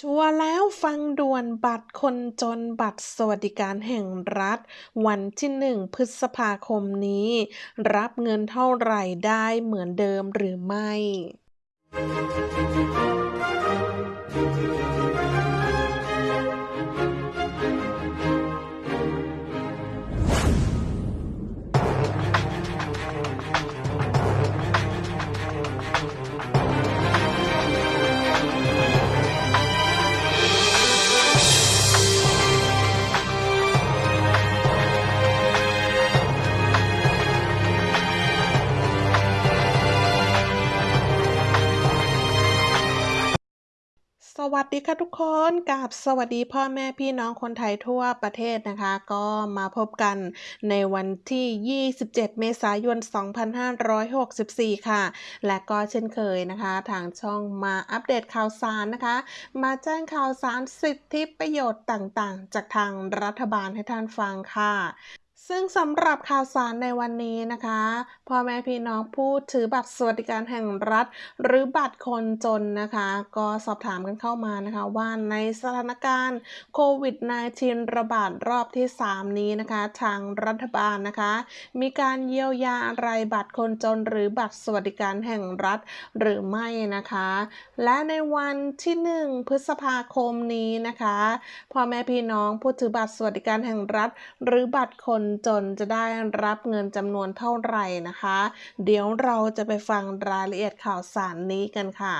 ชัวร์แล้วฟังด่วนบัตรคนจนบัตรสวัสดิการแห่งรัฐ วันที่หนึ่งพฤษภาคมนี้ รับเงินเท่าไหร่ได้เหมือนเดิมหรือไม่ สวัสดีค่ะทุกคนกับสวัสดีพ่อแม่พี่น้องคนไทยทั่วประเทศนะคะ ก็มาพบกันในวันที่ 27 เมษายน 2564 ค่ะ และก็เช่นเคยนะคะ ทางช่องมาอัปเดตข่าวสารนะคะ มาแจ้งข่าวสารสิทธิประโยชน์ต่างๆ จากทางรัฐบาลให้ท่านฟังค่ะ ซึ่งสำหรับข่าวสารในวันนี้นะคะพ่อแม่พี่น้องผู้ถือบัตรสวัสดิการแห่งรัฐ หรือบัตรคนจนนะคะ ก็สอบถามกันเข้ามานะคะว่าในสถานการณ์โควิด -19 ระบาดรอบที่ 3 นี้นะคะ ทางรัฐบาลนะคะ มีการเยียวยาอะไรบัตรคนจน หรือบัตรสวัสดิการแห่งรัฐหรือไม่นะคะ และในวันที่ 1 พฤษภาคมนี้นะคะพ่อแม่พี่น้องผู้ถือบัตรสวัสดิการแห่งรัฐ หรือบัตรคนจนจะได้รับเงินจำนวนเท่าไหร่นะคะ เดี๋ยวเราจะไปฟังรายละเอียดข่าวสารนี้กันค่ะ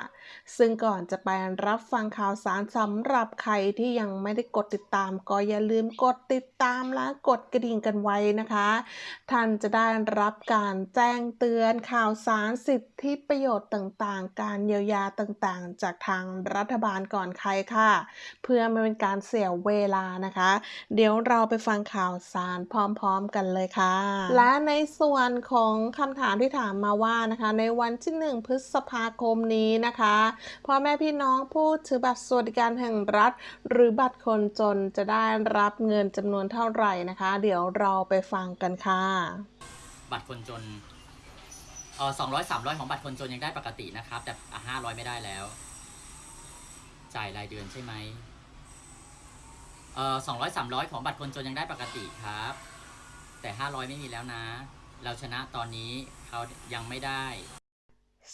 ซึ่งก่อนจะไปรับฟังข่าวสารสำหรับใครที่ยังไม่ได้กดติดตาม ก็อย่าลืมกดติดตามและกดกระดิ่งกันไว้นะคะ ท่านจะได้รับการแจ้งเตือนข่าวสารสิทธิประโยชน์ต่างๆ การเยียวยาต่างๆ จากทางรัฐบาลก่อนใครค่ะ เพื่อไม่เป็นการเสียเวลานะคะ เดี๋ยวเราไปฟังข่าวสารพร้อมๆกันเลยค่ะ และในส่วนของคำถามที่ถามมาว่านะคะ ในวันที่ 1 พฤษภาคมนี้นะคะพ่อแม่พี่น้องผู้ถือบัตรสวัสดิการแห่งรัฐ หรือบัตรคนจนจะได้รับเงินจำนวนเท่าไหร่นะคะ เดี๋ยวเราไปฟังกันค่ะ บัตรคนจนเออสองร้อยสามร้อยของบัตรคนจนยังได้ปกตินะครับ แต่ห้าร้อยไม่ได้แล้ว จ่ายรายเดือนใช่ไหมเออสองร้อยสามร้อยของบัตรคนจนยังได้ปกติครับ แต่ห้าร้อยไม่มีแล้วนะ เราชนะตอนนี้เขายังไม่ได้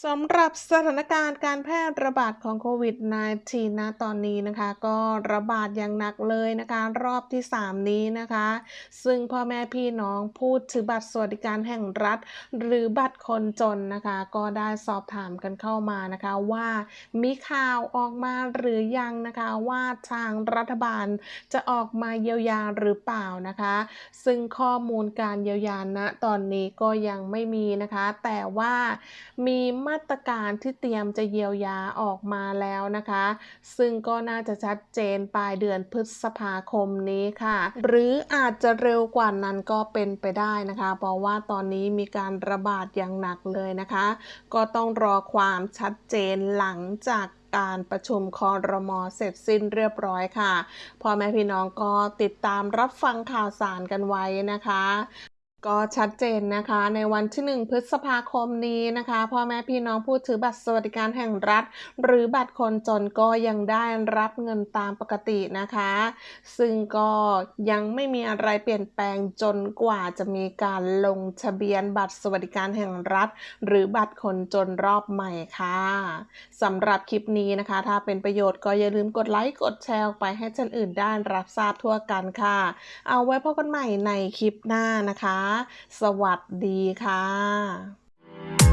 สำหรับสถานการณ์การแพร่ระบาดของโควิด -19 ณตอนนี้นะคะ ก็ระบาดอย่างหนักเลยนะคะ รอบที่ 3 นี้นะคะ ซึ่งพ่อแม่พี่น้องพูดถือบัตรสวัสดิการแห่งรัฐ หรือบัตรคนจนนะคะ ก็ได้สอบถามกันเข้ามานะคะว่ามีข่าวออกมาหรือยังนะคะว่าทางรัฐบาลจะออกมาเยียวยาหรือเปล่านะคะ ซึ่งข้อมูลการเยียวยาณตอนนี้ก็ยังไม่มีนะคะ แต่ว่ามีมาาตรการที่เตรียมจะเยียวยาออกมาแล้วนะคะ ซึ่งก็น่าจะชัดเจนปลายเดือนพฤษภาคมนี้ค่ะ หรืออาจจะเร็วกว่านั้นก็เป็นไปได้นะคะ เพราะว่าตอนนี้มีการระบาดอย่างหนักเลยนะคะ ก็ต้องรอความชัดเจนหลังจากการประชุมคอรมอเสร็จสิ้นเรียบร้อยค่ะพ่อแม่พี่น้องก็ติดตามรับฟังข่าวสารกันไว้นะคะ ก็ชัดเจนนะคะในวันที่ 1 พฤษภาคมนี้นะคะพ่อแม่พี่น้องผู้ถือบัตรสวัสดิการแห่งรัฐ หรือบัตรคนจนก็ยังได้รับเงินตามปกตินะคะ ซึ่งก็ยังไม่มีอะไรเปลี่ยนแปลงจนกว่าจะมีการลงทะเบียนบัตรสวัสดิการแห่งรัฐ หรือบัตรคนจนรอบใหม่ค่ะสำหรับคลิปนี้นะคะ ถ้าเป็นประโยชน์ก็อย่าลืมกดไลค์กดแชร์ไปให้ท่านอื่นได้รับทราบทั่วกันค่ะ เอาไว้พบกันใหม่ในคลิปหน้านะคะสวัสดีค่ะ